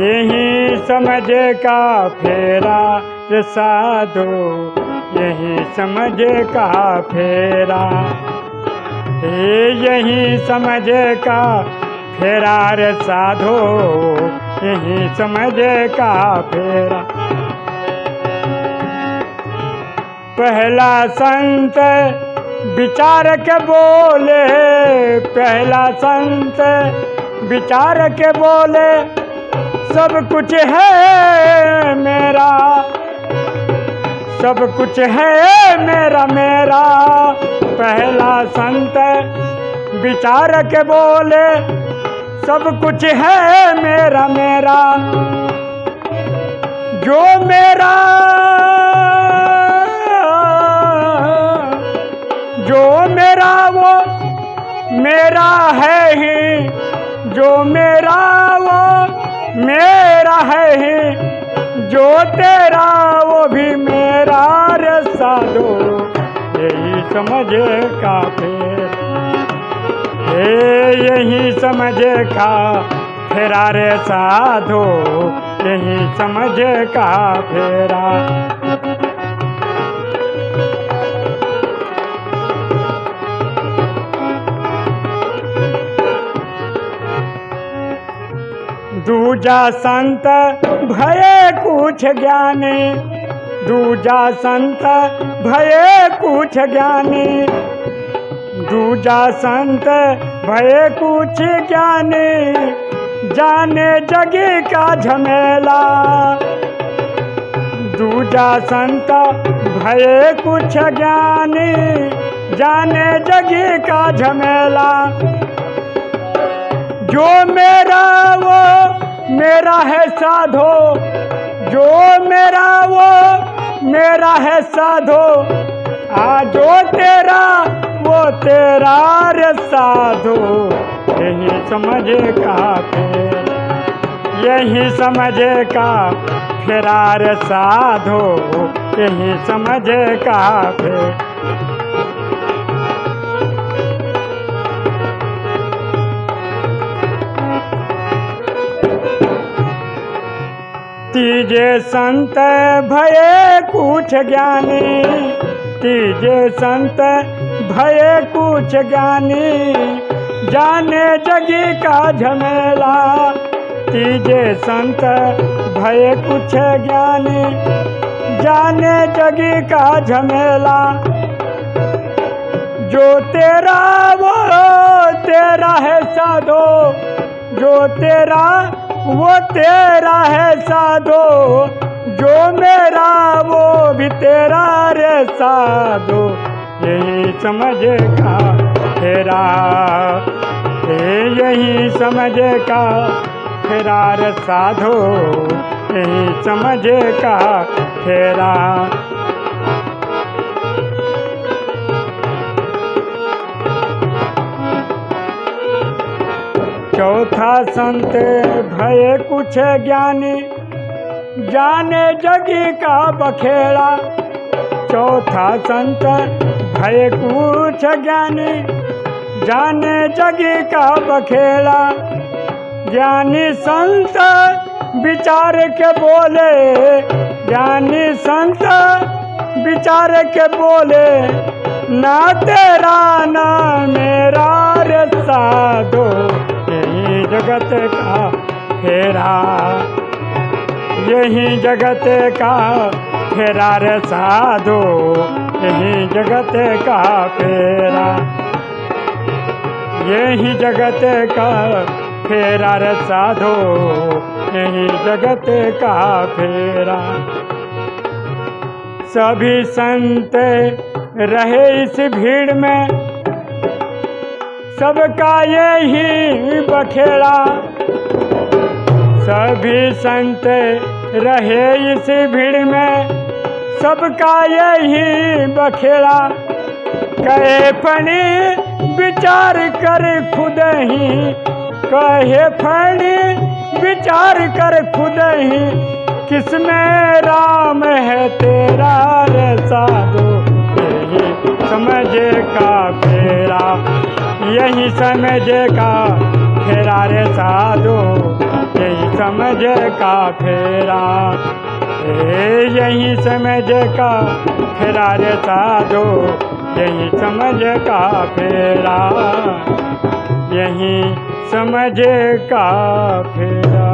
यही समझ का फेरा रे साधो, यही समझ का फेरा। यही समझे का फेरा रे साधो, यही समझ का फेरा। पहला संत विचार के बोले, पहला संत विचार के बोले सब कुछ है मेरा। सब कुछ है मेरा मेरा। पहला संत विचार के बोले, सब कुछ है मेरा मेरा। जो मेरा जो मेरा वो मेरा है ही। जो मेरा है ही, जो तेरा, वो भी मेरा रे दो। यही समझे का फिर। हे यही समझे का फेरा रे साधो यही समझे का फेरा। दूजा संत भये कुछ ज्ञानी। दूजा संत भये कुछ ज्ञानी। दूजा संत भये कुछ ज्ञानी। जाने जगी का झमेला। दूजा संत भये कुछ ज्ञानी। जाने जगी का झमेला। जो मेरा वो मेरा है साधो, जो मेरा वो मेरा है साधो। आ, जो तेरा वो तेरा रे साधो। यही समझे का यही समझे का फेरा रे साधो। यही समझे का तीजे संत भये कुछ ज्ञानी तीजे संत भये कुछ ज्ञानी, जाने जगी का झमेला तीजे संत भये कुछ ज्ञानी, जाने जगी का झमेला। जो तेरा वो, तेरा है साधो, जो तेरा वो तेरा है साधो, जो मेरा, वो भी तेरा रे साधो। यही समझेगा तेरा यही समझेगा तेरा रे साधो। यही समझेगा तेरा चौथा संत, भय कुछ ज्ञानी। जाने जगी का बखेड़ा। चौथा संत, भय कुछ ज्ञानी। जाने जगी का बखेड़ा। ज्ञानी संत, विचार के बोले। ज्ञानी संत, विचार के बोले। ना तेरा ना मेरा रे साधो। जगत का फेरा। यही जगत का फेरा रे साधो, यही जगत का फेरा। यही जगत का फेरा रे साधो, यही जगत का फेरा। सभी संत रहे इस भीड़ में सबका यही बखेड़ा। सभी संत रहे इस भीड़ में, सबका यही बखेड़ा। कहे फणी विचार कर खुद ही, कहे फणी विचार कर खुद ही, किसमें राम है तेरा रे साधो समझे का फेरा। यही समझे का फेरा रे साधो। यही समझ का फेरा यही समझ का फेरा रे साधो। यही समझ का फेरा। यही समझ का फेरा।